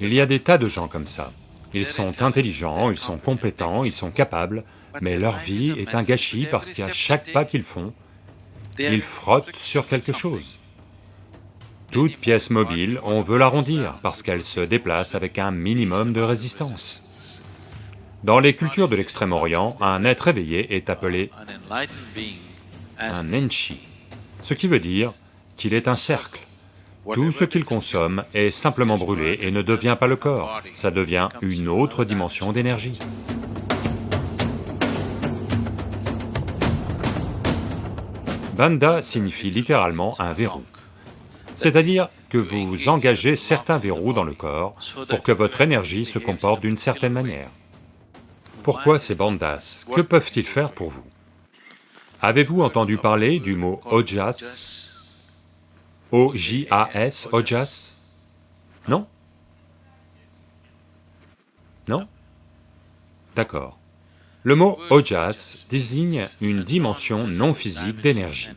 Il y a des tas de gens comme ça. Ils sont intelligents, ils sont compétents, ils sont capables, mais leur vie est un gâchis parce qu'à chaque pas qu'ils font, ils frottent sur quelque chose. Toute pièce mobile, on veut l'arrondir parce qu'elle se déplace avec un minimum de résistance. Dans les cultures de l'Extrême-Orient, un être éveillé est appelé un enchi, ce qui veut dire qu'il est un cercle. Tout ce qu'il consomme est simplement brûlé et ne devient pas le corps, ça devient une autre dimension d'énergie. Banda signifie littéralement un verrou, c'est-à-dire que vous engagez certains verrous dans le corps pour que votre énergie se comporte d'une certaine manière. Pourquoi ces bandas? Que peuvent-ils faire pour vous? Avez-vous entendu parler du mot ojas? O-J-A-S, ojas Non? Non? D'accord. Le mot ojas désigne une dimension non physique d'énergie.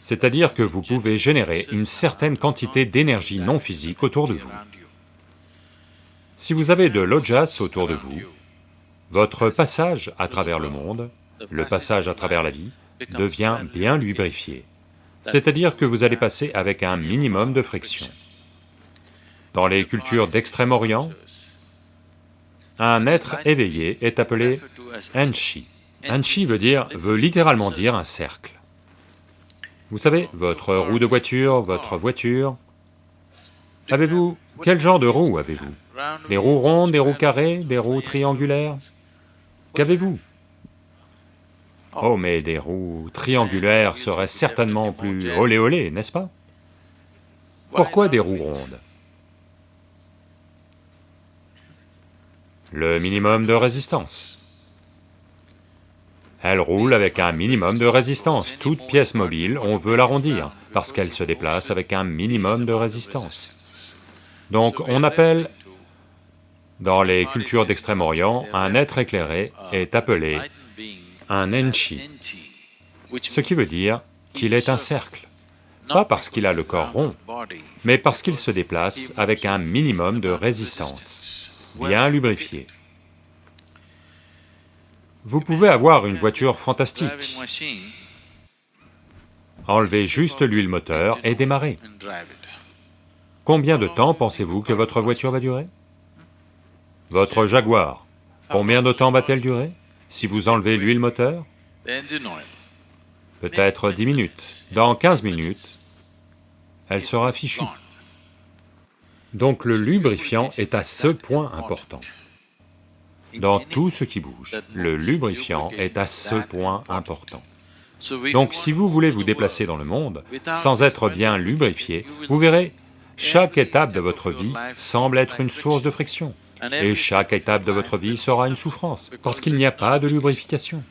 C'est-à-dire que vous pouvez générer une certaine quantité d'énergie non physique autour de vous. Si vous avez de l'ojas autour de vous, votre passage à travers le monde, le passage à travers la vie, devient bien lubrifié. C'est-à-dire que vous allez passer avec un minimum de friction. Dans les cultures d'Extrême-Orient, un être éveillé est appelé Enshi. Enshi veut dire, veut littéralement dire un cercle. Vous savez, votre roue de voiture, votre voiture, avez-vous... quel genre de roue avez-vous? Des roues rondes, des roues carrées, des roues triangulaires? Qu'avez-vous? Oh, mais des roues triangulaires seraient certainement plus olé olé, n'est-ce pas? Pourquoi des roues rondes? Le minimum de résistance. Elle roule avec un minimum de résistance. Toute pièce mobile, on veut l'arrondir, parce qu'elle se déplace avec un minimum de résistance. Donc on appelle dans les cultures d'Extrême-Orient, un être éclairé est appelé un enchi, ce qui veut dire qu'il est un cercle, pas parce qu'il a le corps rond, mais parce qu'il se déplace avec un minimum de résistance, bien lubrifié. Vous pouvez avoir une voiture fantastique, enlever juste l'huile moteur et démarrer. Combien de temps pensez-vous que votre voiture va durer? Votre Jaguar, combien de temps va-t-elle durer? Si vous enlevez l'huile moteur Peut-être dix minutes. Dans quinze minutes, elle sera fichue. Donc le lubrifiant est à ce point important. Dans tout ce qui bouge, le lubrifiant est à ce point important. Donc si vous voulez vous déplacer dans le monde sans être bien lubrifié, vous verrez, chaque étape de votre vie semble être une source de friction. Et chaque étape de votre vie sera une souffrance, parce qu'il n'y a pas de lubrification.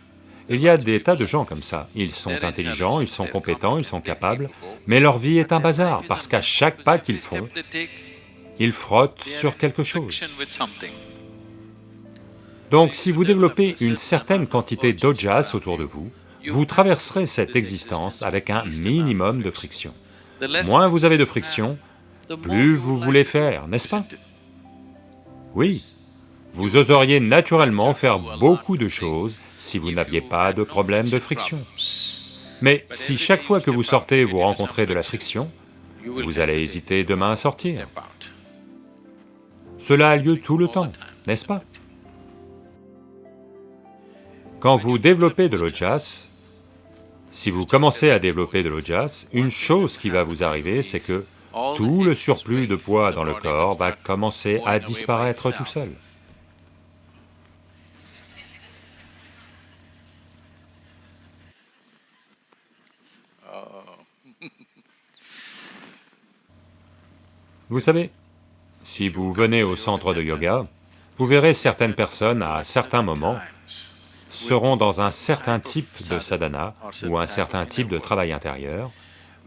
Il y a des tas de gens comme ça, ils sont intelligents, ils sont compétents, ils sont capables, mais leur vie est un bazar, parce qu'à chaque pas qu'ils font, ils frottent sur quelque chose. Donc si vous développez une certaine quantité d'ojas autour de vous, vous traverserez cette existence avec un minimum de friction. Moins vous avez de friction, plus vous voulez faire, n'est-ce pas? Oui, vous oseriez naturellement faire beaucoup de choses si vous n'aviez pas de problème de friction. Mais si chaque fois que vous sortez vous rencontrez de la friction, vous allez hésiter demain à sortir. Cela a lieu tout le temps, n'est-ce pas? Quand vous développez de l'ojas, si vous commencez à développer de l'ojas, une chose qui va vous arriver, c'est que tout le surplus de poids dans le corps va commencer à disparaître tout seul. Vous savez, si vous venez au centre de yoga, vous verrez certaines personnes à certains moments seront dans un certain type de sadhana ou un certain type de travail intérieur,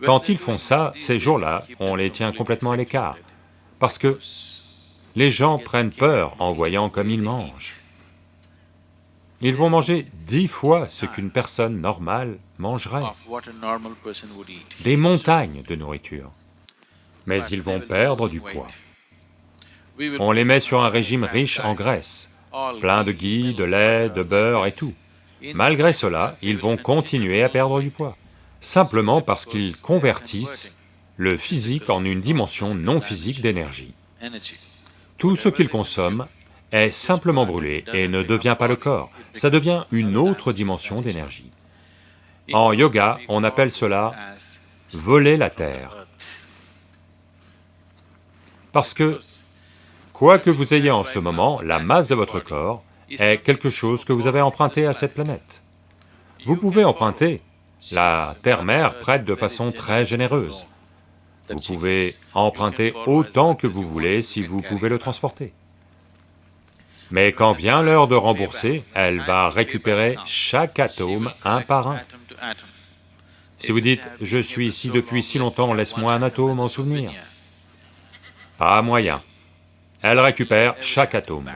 quand ils font ça, ces jours-là, on les tient complètement à l'écart, parce que les gens prennent peur en voyant comme ils mangent. Ils vont manger dix fois ce qu'une personne normale mangerait, des montagnes de nourriture. mais ils vont perdre du poids. On les met sur un régime riche en graisse, plein de ghee, de lait, de beurre et tout. Malgré cela, ils vont continuer à perdre du poids, simplement parce qu'ils convertissent le physique en une dimension non physique d'énergie. Tout ce qu'ils consomment est simplement brûlé et ne devient pas le corps, ça devient une autre dimension d'énergie. En yoga, on appelle cela voler la terre. Parce que, quoi que vous ayez en ce moment, la masse de votre corps est quelque chose que vous avez emprunté à cette planète. Vous pouvez emprunter, la terre-mère prête de façon très généreuse. Vous pouvez emprunter autant que vous voulez si vous pouvez le transporter. Mais quand vient l'heure de rembourser, elle va récupérer chaque atome un par un. Si vous dites, je suis ici depuis si longtemps, laisse-moi un atome en souvenir. Pas moyen. Elle récupère chaque atome.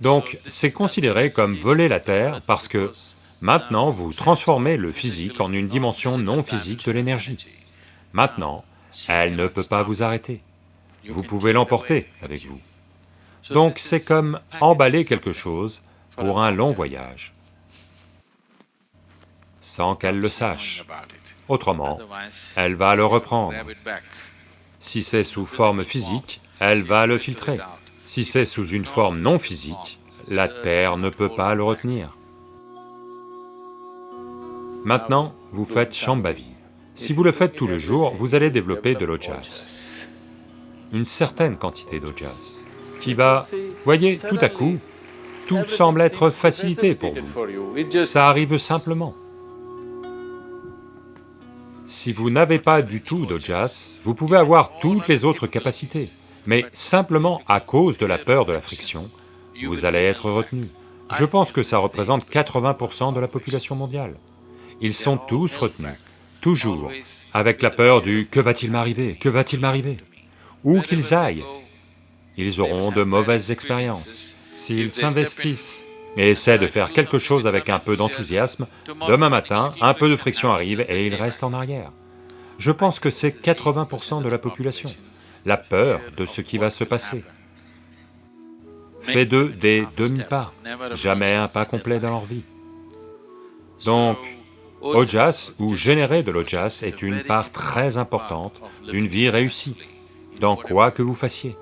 Donc c'est considéré comme voler la Terre parce que maintenant vous transformez le physique en une dimension non physique de l'énergie. Maintenant, elle ne peut pas vous arrêter. Vous pouvez l'emporter avec vous. Donc c'est comme emballer quelque chose pour un long voyage, sans qu'elle le sache. Autrement, elle va le reprendre. Si c'est sous forme physique, elle va le filtrer. Si c'est sous une forme non physique, la Terre ne peut pas le retenir. Maintenant, vous faites Shambhavi. Si vous le faites tout le jour, vous allez développer de l'ojas, une certaine quantité d'ojas qui va... Voyez, tout à coup, tout semble être facilité pour vous, ça arrive simplement. Si vous n'avez pas du tout d'ojas, vous pouvez avoir toutes les autres capacités, mais simplement à cause de la peur de la friction, vous allez être retenu. Je pense que ça représente 80% de la population mondiale. Ils sont tous retenus, toujours, avec la peur du « que va-t-il m'arriver, que va-t-il m'arriver » Où qu'ils aillent, ils auront de mauvaises expériences. S'ils s'investissent et essaient de faire quelque chose avec un peu d'enthousiasme, demain matin, un peu de friction arrive et ils restent en arrière. Je pense que c'est 80% de la population, la peur de ce qui va se passer. Fait d'eux des demi-pas, jamais un pas complet dans leur vie. Donc, Ojas ou générer de l'Ojas est une part très importante d'une vie réussie, dans quoi que vous fassiez.